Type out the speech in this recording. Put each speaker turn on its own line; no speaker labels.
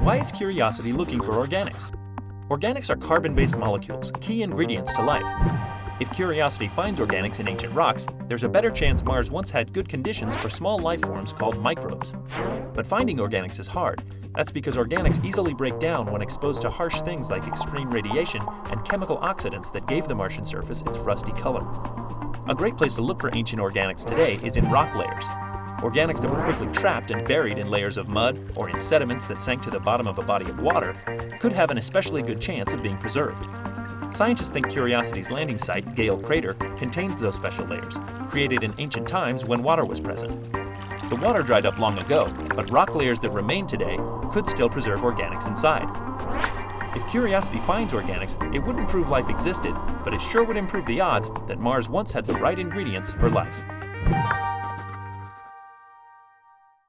Why is Curiosity looking for organics? Organics are carbon-based molecules, key ingredients to life. If Curiosity finds organics in ancient rocks, there's a better chance Mars once had good conditions for small life forms called microbes. But finding organics is hard. That's because organics easily break down when exposed to harsh things like extreme radiation and chemical oxidants that gave the Martian surface its rusty color. A great place to look for ancient organics today is in rock layers. Organics that were quickly trapped and buried in layers of mud or in sediments that sank to the bottom of a body of water could have an especially good chance of being preserved. Scientists think Curiosity's landing site, Gale Crater, contains those special layers, created in ancient times when water was present. The water dried up long ago, but rock layers that remain today could still preserve organics inside. If Curiosity finds organics, it wouldn't prove life existed, but it sure would improve the odds that Mars once had the right ingredients for life.